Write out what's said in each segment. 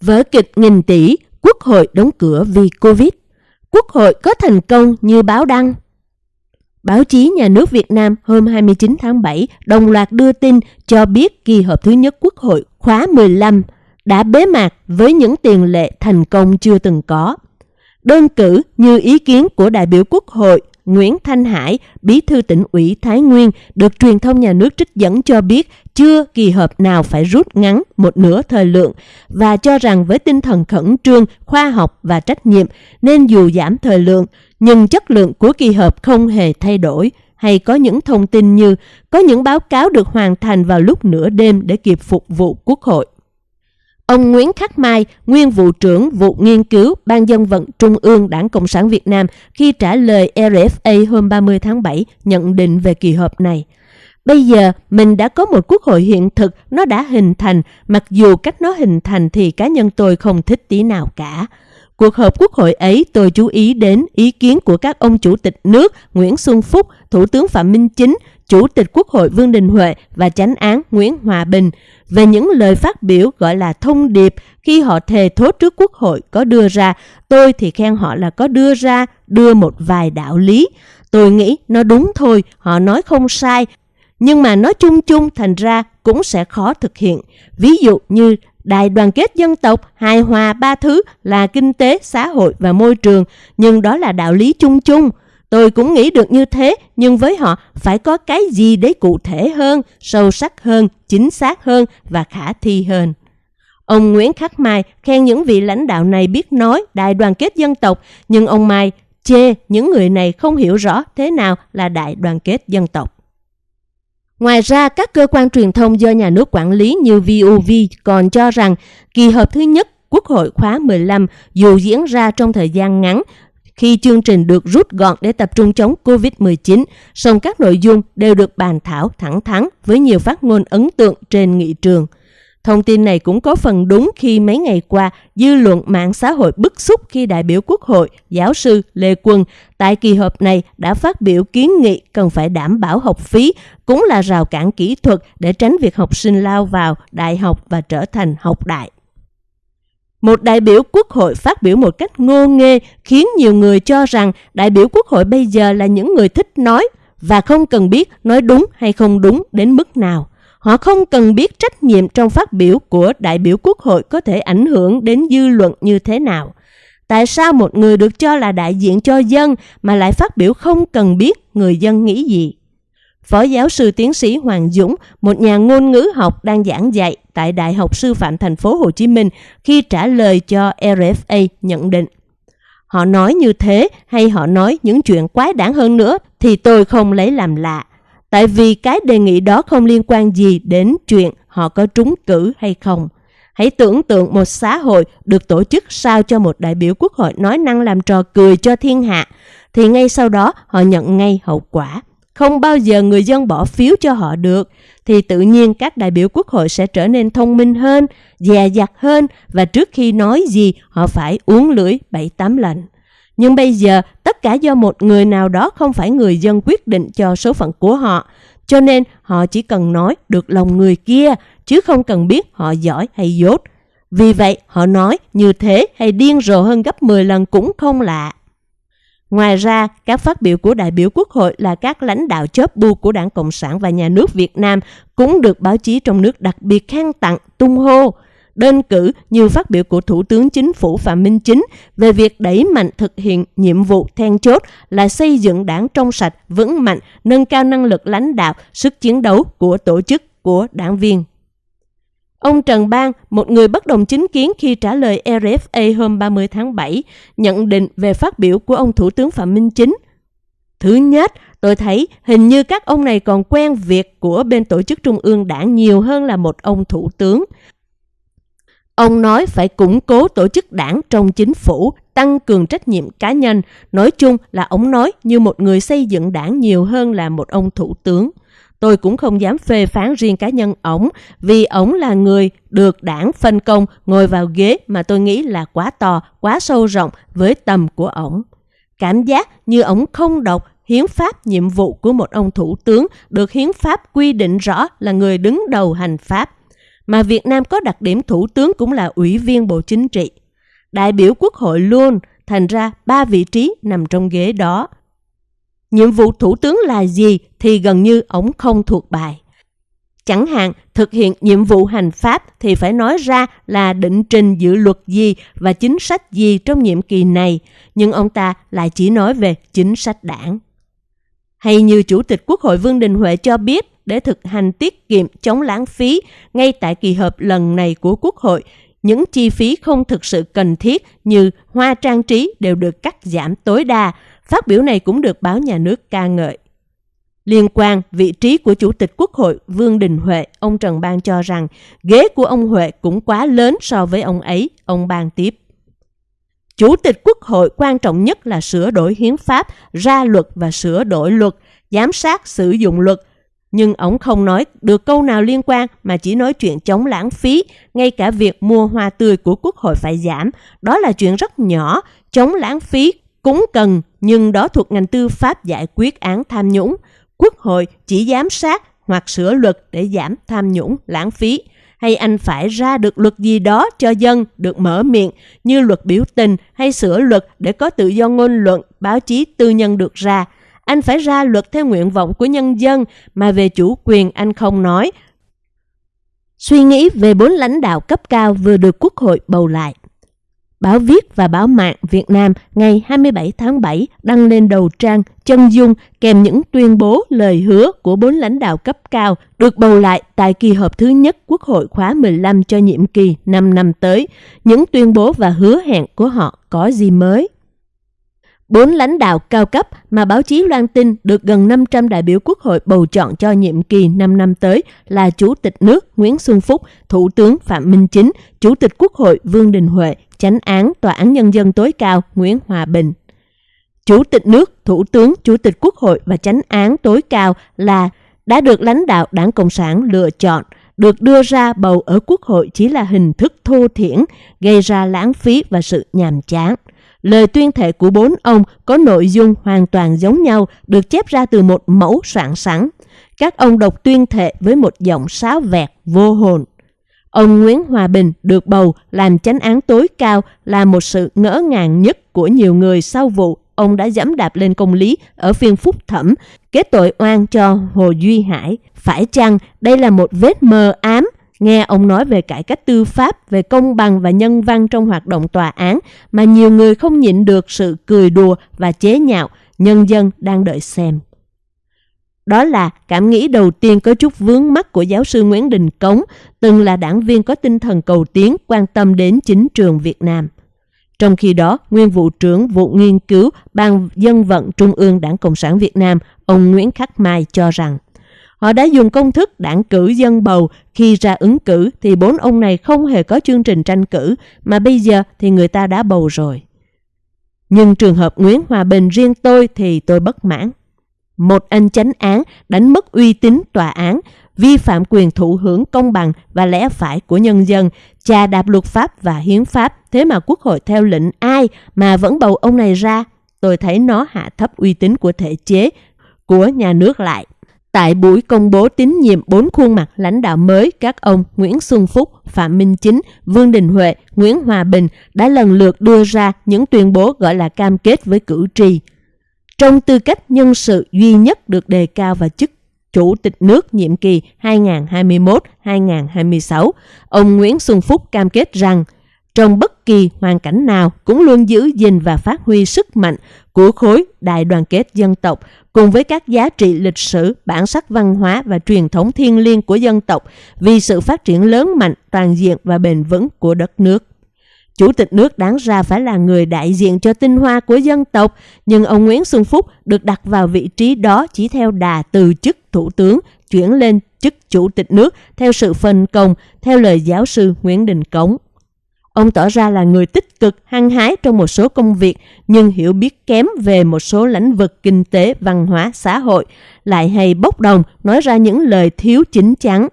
Vở kịch nghìn tỷ, Quốc hội đóng cửa vì Covid. Quốc hội có thành công như báo đăng. Báo chí nhà nước Việt Nam hôm 29 tháng 7 đồng loạt đưa tin cho biết kỳ họp thứ nhất Quốc hội khóa 15 đã bế mạc với những tiền lệ thành công chưa từng có. Đơn cử như ý kiến của đại biểu Quốc hội Nguyễn Thanh Hải, bí thư tỉnh ủy Thái Nguyên, được truyền thông nhà nước trích dẫn cho biết chưa kỳ họp nào phải rút ngắn một nửa thời lượng và cho rằng với tinh thần khẩn trương, khoa học và trách nhiệm nên dù giảm thời lượng, nhưng chất lượng của kỳ họp không hề thay đổi hay có những thông tin như có những báo cáo được hoàn thành vào lúc nửa đêm để kịp phục vụ quốc hội. Ông Nguyễn Khắc Mai, nguyên vụ trưởng vụ nghiên cứu Ban dân vận Trung ương Đảng Cộng sản Việt Nam khi trả lời RFA hôm 30 tháng 7 nhận định về kỳ họp này. Bây giờ mình đã có một quốc hội hiện thực, nó đã hình thành, mặc dù cách nó hình thành thì cá nhân tôi không thích tí nào cả. Cuộc họp quốc hội ấy tôi chú ý đến ý kiến của các ông chủ tịch nước Nguyễn Xuân Phúc, Thủ tướng Phạm Minh Chính, Chủ tịch Quốc hội Vương Đình Huệ và chánh án Nguyễn Hòa Bình về những lời phát biểu gọi là thông điệp khi họ thề thốt trước Quốc hội có đưa ra. Tôi thì khen họ là có đưa ra, đưa một vài đạo lý. Tôi nghĩ nó đúng thôi, họ nói không sai, nhưng mà nói chung chung thành ra cũng sẽ khó thực hiện. Ví dụ như đại đoàn kết dân tộc, hài hòa ba thứ là kinh tế, xã hội và môi trường, nhưng đó là đạo lý chung chung. Tôi cũng nghĩ được như thế, nhưng với họ phải có cái gì đấy cụ thể hơn, sâu sắc hơn, chính xác hơn và khả thi hơn. Ông Nguyễn Khắc Mai khen những vị lãnh đạo này biết nói đại đoàn kết dân tộc, nhưng ông Mai chê những người này không hiểu rõ thế nào là đại đoàn kết dân tộc. Ngoài ra, các cơ quan truyền thông do nhà nước quản lý như VOV còn cho rằng kỳ họp thứ nhất Quốc hội khóa 15 dù diễn ra trong thời gian ngắn khi chương trình được rút gọn để tập trung chống COVID-19, song các nội dung đều được bàn thảo thẳng thắn với nhiều phát ngôn ấn tượng trên nghị trường. Thông tin này cũng có phần đúng khi mấy ngày qua, dư luận mạng xã hội bức xúc khi đại biểu Quốc hội, giáo sư Lê Quân tại kỳ họp này đã phát biểu kiến nghị cần phải đảm bảo học phí, cũng là rào cản kỹ thuật để tránh việc học sinh lao vào đại học và trở thành học đại. Một đại biểu quốc hội phát biểu một cách ngô nghê khiến nhiều người cho rằng đại biểu quốc hội bây giờ là những người thích nói và không cần biết nói đúng hay không đúng đến mức nào. Họ không cần biết trách nhiệm trong phát biểu của đại biểu quốc hội có thể ảnh hưởng đến dư luận như thế nào. Tại sao một người được cho là đại diện cho dân mà lại phát biểu không cần biết người dân nghĩ gì? Phó giáo sư tiến sĩ Hoàng Dũng, một nhà ngôn ngữ học đang giảng dạy tại Đại học Sư phạm Thành phố Hồ Chí Minh khi trả lời cho RFA nhận định. Họ nói như thế hay họ nói những chuyện quái đản hơn nữa thì tôi không lấy làm lạ. Tại vì cái đề nghị đó không liên quan gì đến chuyện họ có trúng cử hay không. Hãy tưởng tượng một xã hội được tổ chức sao cho một đại biểu quốc hội nói năng làm trò cười cho thiên hạ, thì ngay sau đó họ nhận ngay hậu quả không bao giờ người dân bỏ phiếu cho họ được, thì tự nhiên các đại biểu quốc hội sẽ trở nên thông minh hơn, dè dặt hơn và trước khi nói gì họ phải uống lưỡi bảy tám lần. Nhưng bây giờ tất cả do một người nào đó không phải người dân quyết định cho số phận của họ, cho nên họ chỉ cần nói được lòng người kia chứ không cần biết họ giỏi hay dốt. Vì vậy họ nói như thế hay điên rồ hơn gấp 10 lần cũng không lạ. Ngoài ra, các phát biểu của đại biểu Quốc hội là các lãnh đạo chóp bu của Đảng Cộng sản và nhà nước Việt Nam cũng được báo chí trong nước đặc biệt khen tặng, tung hô. Đơn cử như phát biểu của Thủ tướng Chính phủ Phạm Minh Chính về việc đẩy mạnh thực hiện nhiệm vụ then chốt là xây dựng đảng trong sạch, vững mạnh, nâng cao năng lực lãnh đạo, sức chiến đấu của tổ chức, của đảng viên. Ông Trần Bang, một người bất đồng chính kiến khi trả lời RFA hôm 30 tháng 7, nhận định về phát biểu của ông Thủ tướng Phạm Minh Chính. Thứ nhất, tôi thấy hình như các ông này còn quen việc của bên tổ chức trung ương đảng nhiều hơn là một ông thủ tướng. Ông nói phải củng cố tổ chức đảng trong chính phủ, tăng cường trách nhiệm cá nhân. Nói chung là ông nói như một người xây dựng đảng nhiều hơn là một ông thủ tướng. Tôi cũng không dám phê phán riêng cá nhân ổng vì ổng là người được đảng phân công ngồi vào ghế mà tôi nghĩ là quá to, quá sâu rộng với tầm của ổng. Cảm giác như ổng không đọc hiến pháp nhiệm vụ của một ông thủ tướng được hiến pháp quy định rõ là người đứng đầu hành pháp. mà Việt Nam có đặc điểm thủ tướng cũng là ủy viên Bộ Chính trị. Đại biểu Quốc hội luôn, thành ra ba vị trí nằm trong ghế đó. Nhiệm vụ thủ tướng là gì thì gần như ổng không thuộc bài. Chẳng hạn, thực hiện nhiệm vụ hành pháp thì phải nói ra là định trình dự luật gì và chính sách gì trong nhiệm kỳ này, nhưng ông ta lại chỉ nói về chính sách đảng. Hay như Chủ tịch Quốc hội Vương Đình Huệ cho biết, để thực hành tiết kiệm chống lãng phí ngay tại kỳ họp lần này của Quốc hội, những chi phí không thực sự cần thiết như hoa trang trí đều được cắt giảm tối đa. Phát biểu này cũng được báo nhà nước ca ngợi. Liên quan vị trí của Chủ tịch Quốc hội Vương Đình Huệ, ông Trần Bang cho rằng ghế của ông Huệ cũng quá lớn so với ông ấy, ông Bang tiếp. Chủ tịch Quốc hội quan trọng nhất là sửa đổi hiến pháp, ra luật và sửa đổi luật, giám sát sử dụng luật. Nhưng ông không nói được câu nào liên quan mà chỉ nói chuyện chống lãng phí, ngay cả việc mua hoa tươi của Quốc hội phải giảm. Đó là chuyện rất nhỏ, chống lãng phí cũng cần, nhưng đó thuộc ngành tư pháp giải quyết án tham nhũng. Quốc hội chỉ giám sát hoặc sửa luật để giảm tham nhũng, lãng phí. Hay anh phải ra được luật gì đó cho dân được mở miệng như luật biểu tình hay sửa luật để có tự do ngôn luận, báo chí tư nhân được ra. Anh phải ra luật theo nguyện vọng của nhân dân mà về chủ quyền anh không nói. Suy nghĩ về bốn lãnh đạo cấp cao vừa được Quốc hội bầu lại. Báo viết và báo mạng Việt Nam ngày 27 tháng 7 đăng lên đầu trang chân dung kèm những tuyên bố lời hứa của bốn lãnh đạo cấp cao được bầu lại tại kỳ họp thứ nhất Quốc hội khóa 15 cho nhiệm kỳ 5 năm tới. Những tuyên bố và hứa hẹn của họ có gì mới? Bốn lãnh đạo cao cấp mà báo chí loan tin được gần 500 đại biểu quốc hội bầu chọn cho nhiệm kỳ 5 năm tới là Chủ tịch nước Nguyễn Xuân Phúc, Thủ tướng Phạm Minh Chính, Chủ tịch Quốc hội Vương Đình Huệ, Chánh án Tòa án Nhân dân tối cao Nguyễn Hòa Bình. Chủ tịch nước, Thủ tướng, Chủ tịch Quốc hội và Chánh án tối cao là đã được lãnh đạo Đảng Cộng sản lựa chọn, được đưa ra bầu ở Quốc hội chỉ là hình thức thô thiển, gây ra lãng phí và sự nhàm chán. Lời tuyên thệ của bốn ông có nội dung hoàn toàn giống nhau, được chép ra từ một mẫu soạn sẵn. Các ông đọc tuyên thệ với một giọng sáo vẹt, vô hồn. Ông Nguyễn Hòa Bình được bầu làm chánh án tối cao là một sự ngỡ ngàng nhất của nhiều người sau vụ ông đã dẫm đạp lên công lý ở phiên phúc thẩm, kết tội oan cho Hồ Duy Hải. Phải chăng đây là một vết mờ ám Nghe ông nói về cải cách tư pháp, về công bằng và nhân văn trong hoạt động tòa án mà nhiều người không nhịn được sự cười đùa và chế nhạo, nhân dân đang đợi xem. Đó là cảm nghĩ đầu tiên có chút vướng mắt của giáo sư Nguyễn Đình Cống, từng là đảng viên có tinh thần cầu tiến quan tâm đến chính trường Việt Nam. Trong khi đó, nguyên vụ trưởng vụ nghiên cứu Ban Dân vận Trung ương Đảng Cộng sản Việt Nam, ông Nguyễn Khắc Mai cho rằng Họ đã dùng công thức đảng cử dân bầu, khi ra ứng cử thì bốn ông này không hề có chương trình tranh cử, mà bây giờ thì người ta đã bầu rồi. Nhưng trường hợp Nguyễn Hòa Bình riêng tôi thì tôi bất mãn. Một anh chánh án đánh mất uy tín tòa án, vi phạm quyền thụ hưởng công bằng và lẽ phải của nhân dân, trà đạp luật pháp và hiến pháp, thế mà quốc hội theo lệnh ai mà vẫn bầu ông này ra. Tôi thấy nó hạ thấp uy tín của thể chế, của nhà nước lại. Tại buổi công bố tín nhiệm bốn khuôn mặt lãnh đạo mới, các ông Nguyễn Xuân Phúc, Phạm Minh Chính, Vương Đình Huệ, Nguyễn Hòa Bình đã lần lượt đưa ra những tuyên bố gọi là cam kết với cử tri. Trong tư cách nhân sự duy nhất được đề cao vào chức Chủ tịch nước nhiệm kỳ 2021-2026, ông Nguyễn Xuân Phúc cam kết rằng trong bất kỳ hoàn cảnh nào cũng luôn giữ gìn và phát huy sức mạnh của khối đại đoàn kết dân tộc cùng với các giá trị lịch sử, bản sắc văn hóa và truyền thống thiêng liêng của dân tộc vì sự phát triển lớn mạnh, toàn diện và bền vững của đất nước. Chủ tịch nước đáng ra phải là người đại diện cho tinh hoa của dân tộc, nhưng ông Nguyễn Xuân Phúc được đặt vào vị trí đó chỉ theo đà từ chức thủ tướng chuyển lên chức chủ tịch nước theo sự phân công, theo lời giáo sư Nguyễn Đình Cống. Ông tỏ ra là người tích cực, hăng hái trong một số công việc, nhưng hiểu biết kém về một số lĩnh vực kinh tế, văn hóa, xã hội, lại hay bốc đồng nói ra những lời thiếu chính chắn.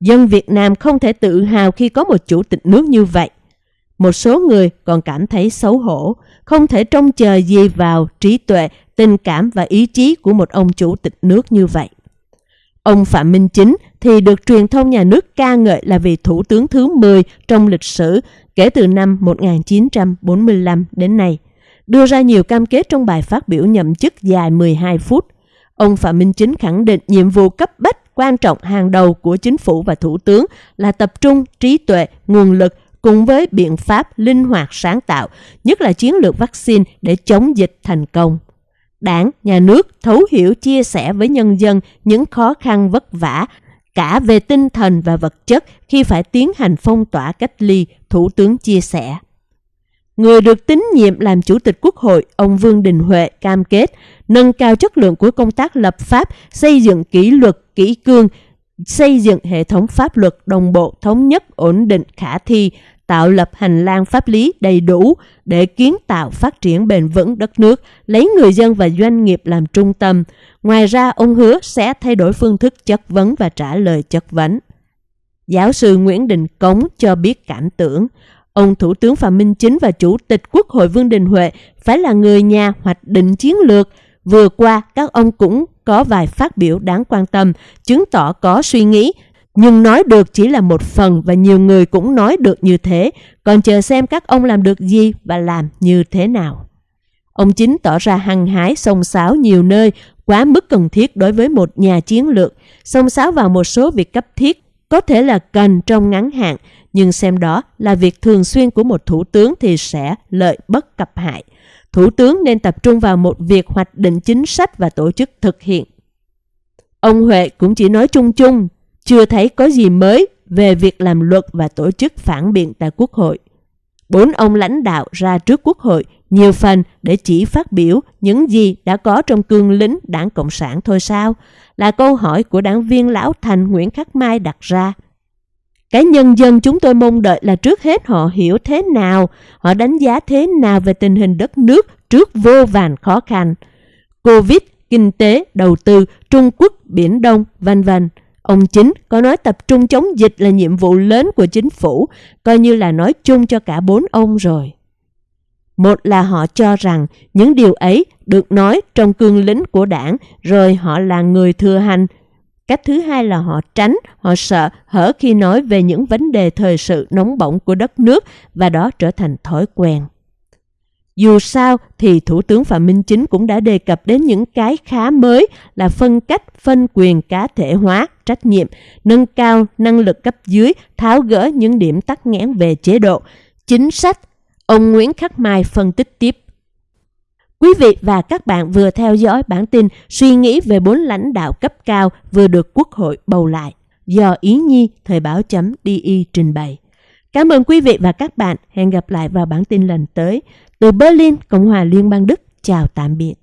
Dân Việt Nam không thể tự hào khi có một chủ tịch nước như vậy. Một số người còn cảm thấy xấu hổ, không thể trông chờ gì vào trí tuệ, tình cảm và ý chí của một ông chủ tịch nước như vậy. Ông Phạm Minh Chính thì được truyền thông nhà nước ca ngợi là vị thủ tướng thứ 10 trong lịch sử kể từ năm 1945 đến nay, đưa ra nhiều cam kết trong bài phát biểu nhậm chức dài 12 phút. Ông Phạm Minh Chính khẳng định nhiệm vụ cấp bách quan trọng hàng đầu của chính phủ và thủ tướng là tập trung trí tuệ, nguồn lực cùng với biện pháp linh hoạt sáng tạo, nhất là chiến lược vaccine để chống dịch thành công. Đảng, nhà nước thấu hiểu chia sẻ với nhân dân những khó khăn vất vả cả về tinh thần và vật chất khi phải tiến hành phong tỏa cách ly, Thủ tướng chia sẻ. Người được tín nhiệm làm Chủ tịch Quốc hội, ông Vương Đình Huệ cam kết nâng cao chất lượng của công tác lập pháp, xây dựng kỷ luật, kỷ cương, xây dựng hệ thống pháp luật đồng bộ, thống nhất, ổn định, khả thi, tạo lập hành lang pháp lý đầy đủ để kiến tạo phát triển bền vững đất nước, lấy người dân và doanh nghiệp làm trung tâm. Ngoài ra, ông hứa sẽ thay đổi phương thức chất vấn và trả lời chất vấn. Giáo sư Nguyễn Đình Cống cho biết cảm tưởng, ông Thủ tướng Phạm Minh Chính và Chủ tịch Quốc hội Vương Đình Huệ phải là người nhà hoạch định chiến lược. Vừa qua, các ông cũng có vài phát biểu đáng quan tâm, chứng tỏ có suy nghĩ, nhưng nói được chỉ là một phần và nhiều người cũng nói được như thế, còn chờ xem các ông làm được gì và làm như thế nào. Ông Chính tỏ ra hăng hái sông sáo nhiều nơi, quá mức cần thiết đối với một nhà chiến lược, sông sáo vào một số việc cấp thiết, có thể là cần trong ngắn hạn, nhưng xem đó là việc thường xuyên của một thủ tướng thì sẽ lợi bất cập hại. Thủ tướng nên tập trung vào một việc hoạch định chính sách và tổ chức thực hiện. Ông Huệ cũng chỉ nói chung chung, chưa thấy có gì mới về việc làm luật và tổ chức phản biện tại Quốc hội. Bốn ông lãnh đạo ra trước Quốc hội nhiều phần để chỉ phát biểu những gì đã có trong cương lính đảng Cộng sản thôi sao? Là câu hỏi của đảng viên Lão Thành Nguyễn Khắc Mai đặt ra. Cái nhân dân chúng tôi mong đợi là trước hết họ hiểu thế nào, họ đánh giá thế nào về tình hình đất nước trước vô vàn khó khăn. Covid, kinh tế, đầu tư, Trung Quốc, Biển Đông, vân vân Ông Chính có nói tập trung chống dịch là nhiệm vụ lớn của chính phủ, coi như là nói chung cho cả bốn ông rồi. Một là họ cho rằng những điều ấy được nói trong cương lĩnh của đảng rồi họ là người thừa hành. Cách thứ hai là họ tránh, họ sợ hở khi nói về những vấn đề thời sự nóng bỏng của đất nước và đó trở thành thói quen. Dù sao thì Thủ tướng Phạm Minh Chính cũng đã đề cập đến những cái khá mới là phân cách, phân quyền cá thể hóa, trách nhiệm, nâng cao năng lực cấp dưới, tháo gỡ những điểm tắc nghẽn về chế độ, chính sách. Ông Nguyễn Khắc Mai phân tích tiếp. Quý vị và các bạn vừa theo dõi bản tin suy nghĩ về bốn lãnh đạo cấp cao vừa được Quốc hội bầu lại do Ý Nhi Thời báo chấm DI trình bày. Cảm ơn quý vị và các bạn. Hẹn gặp lại vào bản tin lần tới. Từ Berlin, Cộng hòa Liên bang Đức, chào tạm biệt.